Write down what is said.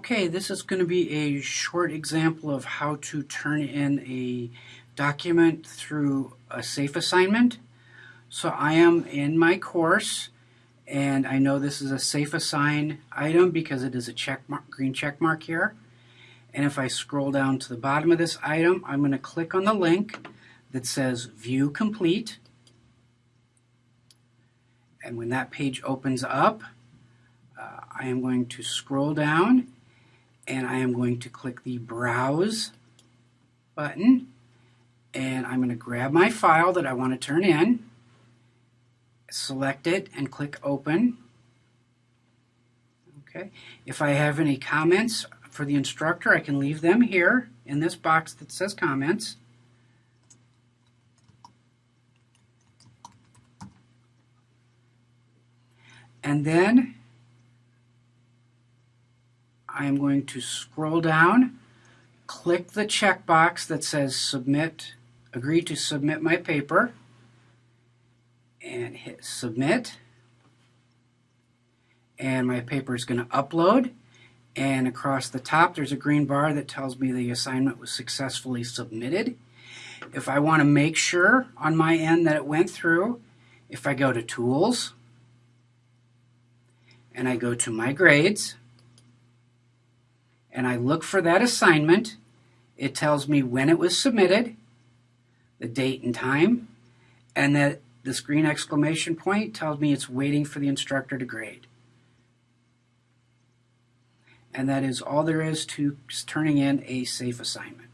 Okay, this is going to be a short example of how to turn in a document through a safe assignment. So I am in my course and I know this is a SafeAssign item because it is a check mark, green check mark here. And if I scroll down to the bottom of this item, I'm going to click on the link that says View Complete. And when that page opens up, uh, I am going to scroll down and I am going to click the Browse button and I'm going to grab my file that I want to turn in, select it and click Open. Okay. If I have any comments for the instructor, I can leave them here in this box that says Comments. And then I'm going to scroll down, click the checkbox that says Submit, agree to submit my paper, and hit Submit. And my paper is going to upload. And across the top, there's a green bar that tells me the assignment was successfully submitted. If I want to make sure on my end that it went through, if I go to Tools, and I go to My Grades, and I look for that assignment, it tells me when it was submitted, the date and time, and that this green exclamation point tells me it's waiting for the instructor to grade. And that is all there is to turning in a safe assignment.